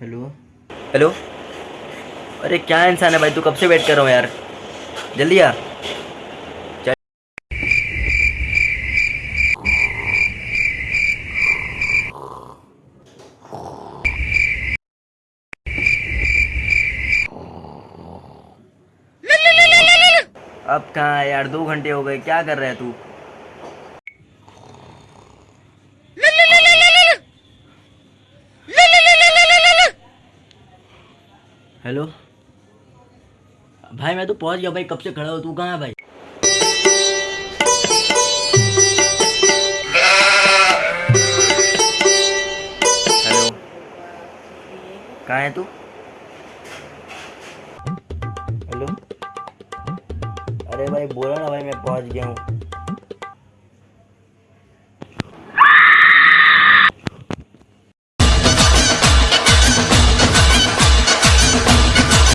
Hello hello अरे क्या इंसान है भाई? तू कब से वेट कर रहा हूँ यार? जल्दी आ। अब कहाँ है यार? दो घंटे हो गए। क्या कर रहा है तू? हेलो भाई, मैं तो पहुँच गया भाई। कब से खड़ा हो? तू कहाँ भाई? हेलो कहाँ है तू? हेलो अरे भाई, बोला ना भाई, मैं पहुँच गया हूँ।